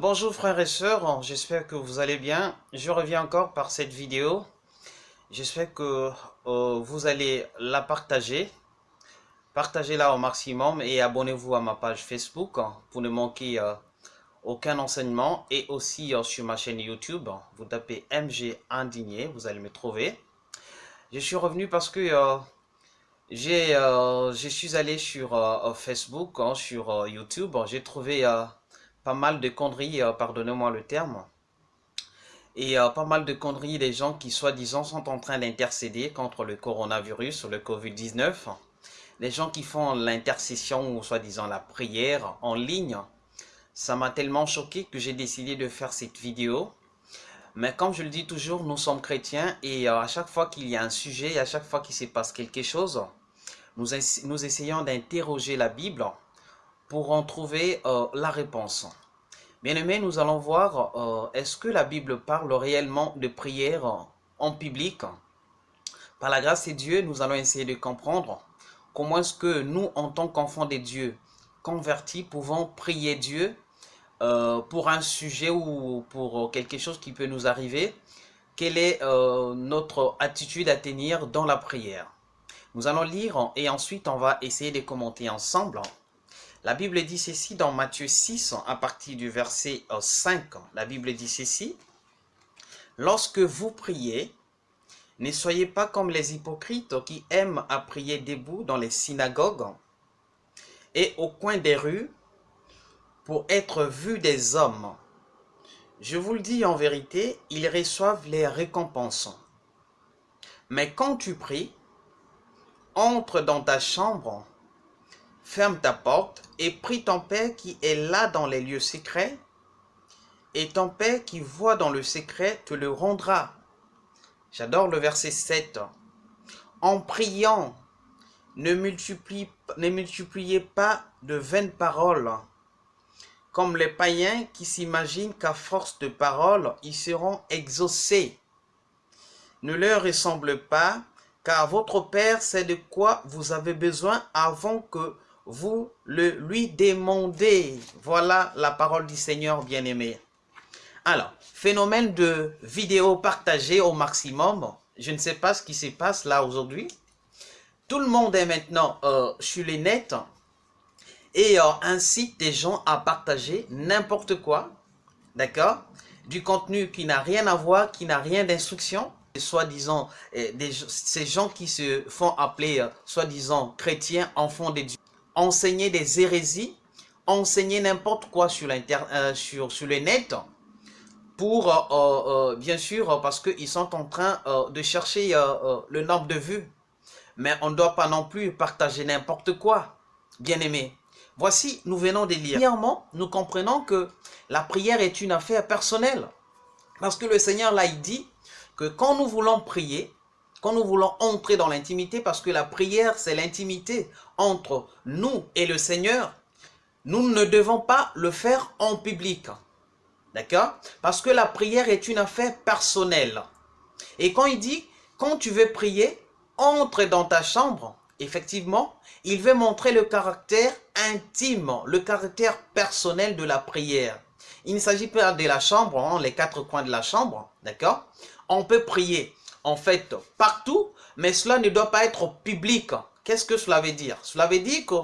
Bonjour frères et sœurs, j'espère que vous allez bien. Je reviens encore par cette vidéo. J'espère que euh, vous allez la partager. Partagez-la au maximum et abonnez-vous à ma page Facebook pour ne manquer euh, aucun enseignement. Et aussi euh, sur ma chaîne YouTube, vous tapez MG Indigné, vous allez me trouver. Je suis revenu parce que j'ai, je suis allé sur Facebook, hein, sur YouTube. J'ai trouvé pas mal de conneries, euh, pardonnez-moi le terme, et euh, pas mal de conneries des gens qui soi-disant sont en train d'intercéder contre le coronavirus, le Covid-19. Les gens qui font l'intercession ou soi-disant la prière en ligne. Ça m'a tellement choqué que j'ai décidé de faire cette vidéo. Mais comme je le dis toujours, nous sommes chrétiens et euh, à chaque fois qu'il y a un sujet, à chaque fois qu'il se passe quelque chose, nous essayons d'interroger la Bible pour en trouver euh, la réponse. Bien aimé, nous allons voir, euh, est-ce que la Bible parle réellement de prière en public? Par la grâce de Dieu, nous allons essayer de comprendre comment est-ce que nous, en tant qu'enfants de Dieu, convertis, pouvons prier Dieu euh, pour un sujet ou pour quelque chose qui peut nous arriver. Quelle est notre attitude à tenir dans la prière? Nous allons lire et ensuite on va essayer de commenter ensemble. La Bible dit ceci dans Matthieu 6, à partir du verset 5. Euh, La Bible dit ceci. Lorsque vous priez, ne soyez pas comme les hypocrites qui aiment à prier debout dans les synagogues et au coin des rues pour être vus des hommes. Je vous le dis en vérité, ils reçoivent les récompenses. Mais quand tu pries, entre dans ta chambre ferme ta porte et prie ton Père qui est là dans les lieux secrets, et ton Père qui voit dans le secret te le rendra. J'adore le verset 7. En priant, ne, multipliez pas de vaines paroles, comme les païens qui s'imaginent qu'à force de paroles, ils seront exaucés. Ne leur ressemble pas, car votre Père sait de quoi vous avez besoin avant que vous le lui demandez. Voilà la parole du Seigneur bien-aimé. Alors, phénomène de vidéo partagée au maximum. Je ne sais pas ce qui se passe là aujourd'hui. Tout le monde est maintenant euh, sur les nets et euh, incite des gens à partager n'importe quoi, d'accord? Du contenu qui n'a rien à voir, qui n'a rien d'instruction, soi-disant, euh, ces gens qui se font appeler, soi-disant, chrétiens, enfants de Dieu enseigner des hérésies, enseigner n'importe quoi sur, euh, sur, sur le net, pour, euh, euh, bien sûr, parce qu'ils sont en train de chercher le nombre de vues. Mais on ne doit pas non plus partager n'importe quoi, bien aimé. Voici, nous venons de lire. Premièrement, nous comprenons que la prière est une affaire personnelle. Parce que le Seigneur, là, il dit que quand nous voulons prier, quand nous voulons entrer dans l'intimité, parce que la prière, c'est l'intimité entre nous et le Seigneur, nous ne devons pas le faire en public. D'accord? Parce que la prière est une affaire personnelle. Et quand il dit, quand tu veux prier, entre dans ta chambre, effectivement, il veut montrer le caractère intime, le caractère personnel de la prière. Il ne s'agit pas de la chambre, hein, les quatre coins de la chambre, d'accord? On peut prier en fait partout, mais cela ne doit pas être public. Qu'est-ce que cela veut dire? Cela veut dire que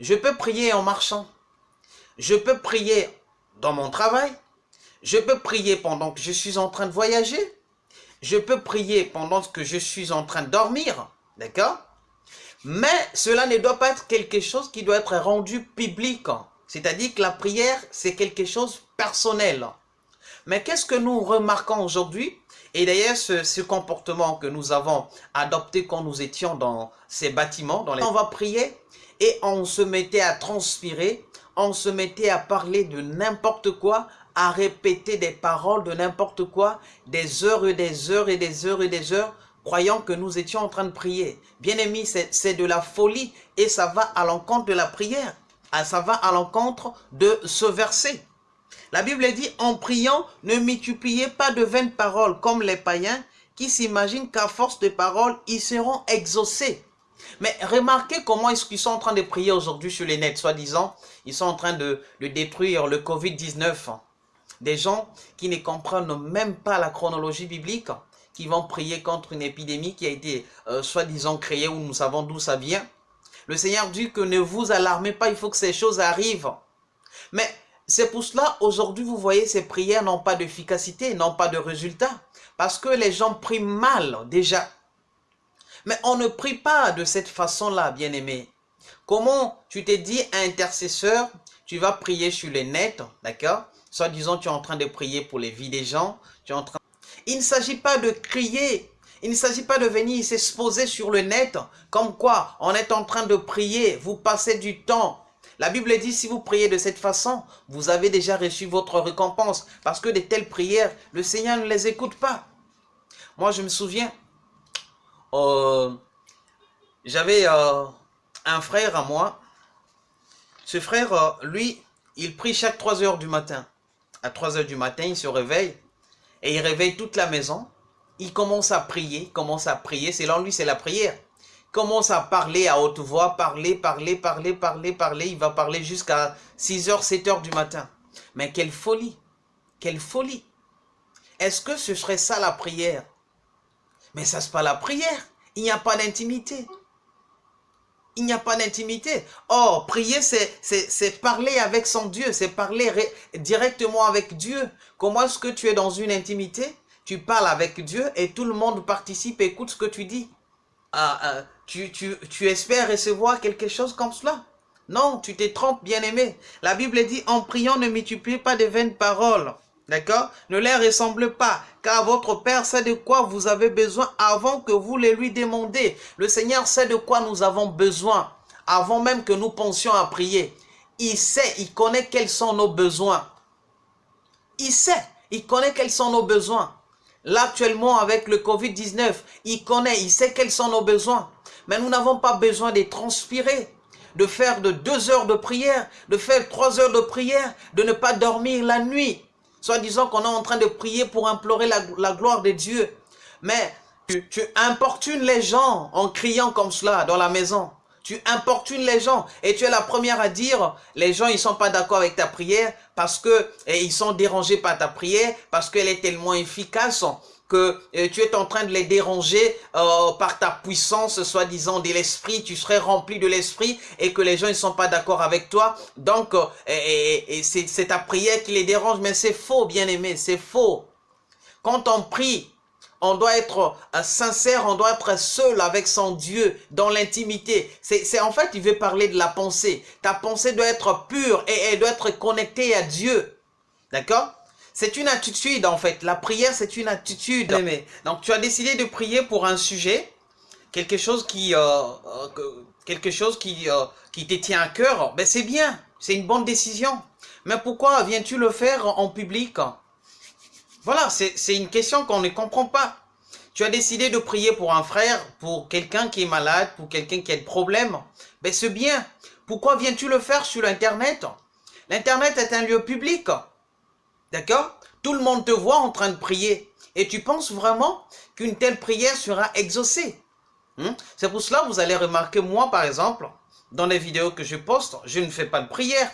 je peux prier en marchant, je peux prier dans mon travail, je peux prier pendant que je suis en train de voyager, je peux prier pendant que je suis en train de dormir, d'accord? Mais cela ne doit pas être quelque chose qui doit être rendu public. C'est-à-dire que la prière, c'est quelque chose de personnel. Mais qu'est-ce que nous remarquons aujourd'hui? Et d'ailleurs, ce, comportement que nous avons adopté quand nous étions dans ces bâtiments, dans les... on va prier et on se mettait à transpirer, on se mettait à parler de n'importe quoi, à répéter des paroles de n'importe quoi, des heures et des heures et des heures et des heures, croyant que nous étions en train de prier. Bien aimé, c'est de la folie et ça va à l'encontre de la prière. Ah, ça va à l'encontre de ce verset. La Bible dit, en priant, ne multipliez pas de vaines paroles comme les païens qui s'imaginent qu'à force de paroles, ils seront exaucés. Mais remarquez comment est-ce qu'ils sont en train de prier aujourd'hui sur les nets, soi-disant, ils sont en train de, détruire le Covid-19. des gens qui ne comprennent même pas la chronologie biblique, qui vont prier contre une épidémie qui a été euh, soi-disant créée, où nous savons d'où ça vient. Le Seigneur dit que ne vous alarmez pas, il faut que ces choses arrivent. Mais c'est pour cela, aujourd'hui, vous voyez, ces prières n'ont pas d'efficacité, n'ont pas de résultat. Parce que les gens prient mal, déjà. Mais on ne prie pas de cette façon-là, bien-aimé. Comment tu t'es dit, intercesseur, tu vas prier sur les net, d'accord? Soit disant, tu es en train de prier pour les vies des gens, tu en train il ne s'agit pas de crier. Il ne s'agit pas de venir s'exposer sur le net. Comme quoi, on est en train de prier. Vous passez du temps. La Bible dit, si vous priez de cette façon, vous avez déjà reçu votre récompense. Parce que de telles prières, le Seigneur ne les écoute pas. Moi, je me souviens, euh, j'avais euh, un frère à moi. Ce frère, euh, lui, il prie chaque 3 heures du matin. À 3 heures du matin, il se réveille et il réveille toute la maison. Il commence à prier, commence à prier. Selon lui, c'est la prière. Commence à parler à haute voix, parler, parler, parler, parler, parler. Il va parler jusqu'à 6h, 7h du matin. Mais quelle folie Quelle folie Est-ce que ce serait ça la prière? Mais ça, c'est pas la prière. Il n'y a pas d'intimité il n'y a pas d'intimité. Or, prier, c'est parler avec son Dieu, c'est parler directement avec Dieu. Comment est-ce que tu es dans une intimité? Tu parles avec Dieu et tout le monde participe écoute ce que tu dis. Ah, ah, tu, espères recevoir quelque chose comme cela? Non, tu te trompes, bien-aimé. La Bible dit, en priant, ne multipliez pas de vaines paroles. D'accord? Ne les ressemble pas, car votre Père sait de quoi vous avez besoin avant que vous les lui demandez. Le Seigneur sait de quoi nous avons besoin, avant même que nous pensions à prier. Il sait, il connaît quels sont nos besoins. Il sait, il connaît quels sont nos besoins. Là, actuellement, avec le Covid-19, il connaît, il sait quels sont nos besoins. Mais nous n'avons pas besoin de transpirer, de faire de deux heures de prière, de faire trois heures de prière, de ne pas dormir la nuit. Soit disant qu'on est en train de prier pour implorer la, gloire de Dieu. Mais tu, tu, importunes les gens en criant comme cela dans la maison. Tu importunes les gens et tu es la première à dire les gens ils sont pas d'accord avec ta prière parce que ils sont dérangés par ta prière parce qu'elle est tellement efficace que euh, tu es en train de les déranger euh, par ta puissance, soi-disant de l'esprit, tu serais rempli de l'esprit et que les gens ne sont pas d'accord avec toi. Donc, euh, c'est ta prière qui les dérange, mais c'est faux, bien-aimé, c'est faux. Quand on prie, on doit être sincère, on doit être seul avec son Dieu dans l'intimité. C'est en fait, il veut parler de la pensée. Ta pensée doit être pure et elle doit être connectée à Dieu. D'accord? C'est une attitude en fait. La prière, c'est une attitude. Donc tu as décidé de prier pour un sujet, quelque chose qui, euh, euh, quelque chose qui, euh, qui te tient à cœur. Ben c'est bien, c'est une bonne décision. Mais pourquoi viens-tu le faire en public? Voilà, c'est une question qu'on ne comprend pas. Tu as décidé de prier pour un frère, pour quelqu'un qui est malade, pour quelqu'un qui a des problèmes. Ben c'est bien. Pourquoi viens-tu le faire sur l'Internet L'Internet est un lieu public. D'accord? Tout le monde te voit en train de prier. Et tu penses vraiment qu'une telle prière sera exaucée? Hmm? C'est pour cela que vous allez remarquer, moi par exemple, dans les vidéos que je poste, je ne fais pas de prière.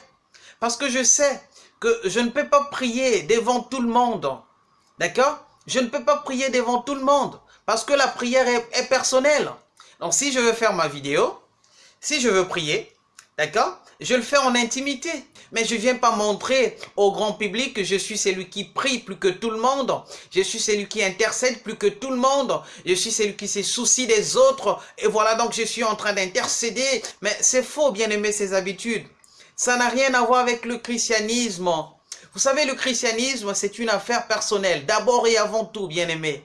Parce que je sais que je ne peux pas prier devant tout le monde. D'accord? Je ne peux pas prier devant tout le monde. Parce que la prière est, est personnelle. Donc si je veux faire ma vidéo, si je veux prier, d'accord? Je le fais en intimité. Mais je ne viens pas montrer au grand public que je suis celui qui prie plus que tout le monde. Je suis celui qui intercède plus que tout le monde. Je suis celui qui se soucie des autres. Et voilà donc je suis en train d'intercéder. Mais c'est faux, bien aimer ces habitudes. Ça n'a rien à voir avec le christianisme. Vous savez, le christianisme, c'est une affaire personnelle. D'abord et avant tout, bien aimé.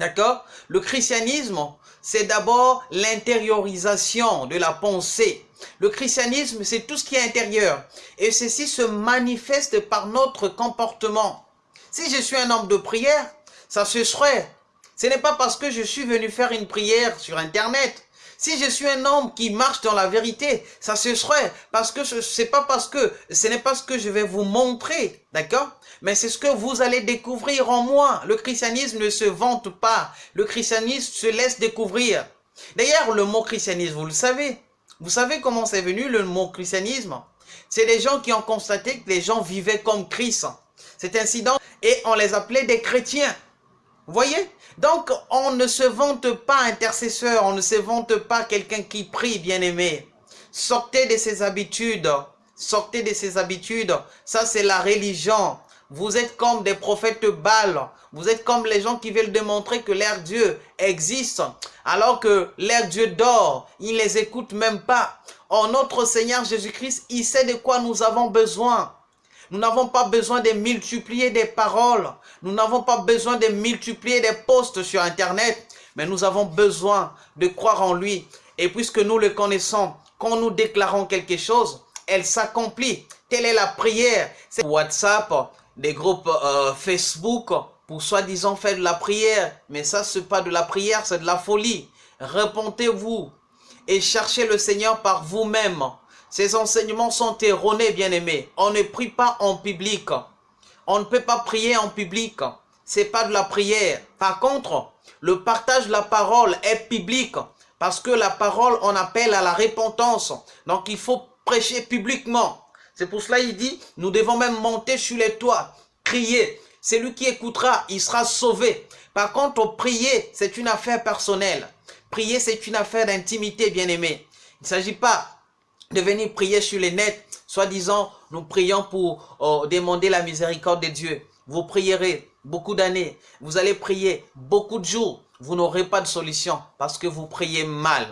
D'accord? Le christianisme, c'est d'abord l'intériorisation de la pensée. Le christianisme, c'est tout ce qui est intérieur. Et ceci se manifeste par notre comportement. Si je suis un homme de prière, ça se serait. Ce n'est pas parce que je suis venu faire une prière sur Internet. Si je suis un homme qui marche dans la vérité, ça se serait. Parce que ce n'est pas parce que, ce n'est pas ce que je vais vous montrer, d'accord? Mais c'est ce que vous allez découvrir en moi. Le christianisme ne se vante pas. Le christianisme se laisse découvrir. D'ailleurs, le mot christianisme, vous le savez, vous savez comment c'est venu le mot christianisme? C'est les gens qui ont constaté que les gens vivaient comme Christ. cet incident et on les appelait des chrétiens. Voyez? Donc, on ne se vante pas intercesseur, on ne se vante pas quelqu'un qui prie, bien-aimé. Sortez de ces habitudes, sortez de ces habitudes. Ça, c'est la religion. Vous êtes comme des prophètes Baal. Vous êtes comme les gens qui veulent démontrer que leur Dieu existe. Alors que leur Dieu dort. Ils ne les écoutent même pas. Oh, notre Seigneur Jésus-Christ, il sait de quoi nous avons besoin. Nous n'avons pas besoin de multiplier des paroles. Nous n'avons pas besoin de multiplier des posts sur Internet. Mais nous avons besoin de croire en lui. Et puisque nous le connaissons, quand nous déclarons quelque chose, elle s'accomplit. Telle est la prière. C'est WhatsApp, des groupes euh, Facebook pour soi-disant faire de la prière. Mais ça, c'est pas de la prière, c'est de la folie. Répondez-vous et cherchez le Seigneur par vous-même. Ces enseignements sont erronés, bien-aimés. On ne prie pas en public. On ne peut pas prier en public. C'est pas de la prière. Par contre, le partage de la parole est public. Parce que la parole, on appelle à la repentance. Donc, il faut prêcher publiquement. C'est pour cela il dit, nous devons même monter sur les toits, crier. Celui qui écoutera, il sera sauvé. Par contre, prier, c'est une affaire personnelle. Prier, c'est une affaire d'intimité, bien-aimé. Il ne s'agit pas de venir prier sur les nets, soi-disant, nous prions pour oh, demander la miséricorde de Dieu. Vous prierez beaucoup d'années, vous allez prier beaucoup de jours, vous n'aurez pas de solution parce que vous priez mal.